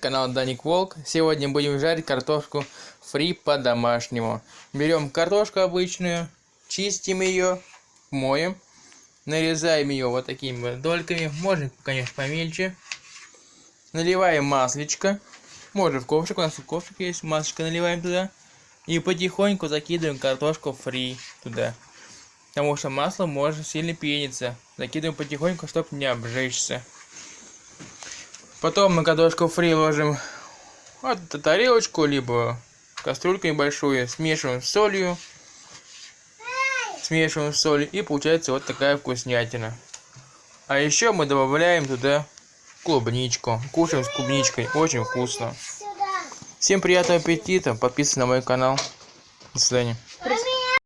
канал Даник Волк. Сегодня будем жарить картошку фри по-домашнему. Берем картошку обычную, чистим ее, моем, нарезаем ее вот такими вот дольками, можно, конечно, помельче. Наливаем маслечко, можно в ковшик, у нас ковшик есть, маслечко наливаем туда. И потихоньку закидываем картошку фри туда. Потому что масло может сильно пениться. Закидываем потихоньку, чтобы не обжечься. Потом на картошку фри ложим вот тарелочку, либо кастрюльку небольшую, смешиваем с солью. Смешиваем с солью и получается вот такая вкуснятина. А еще мы добавляем туда клубничку. Кушаем с клубничкой, очень вкусно. Всем приятного аппетита, подписывайтесь на мой канал. До свидания.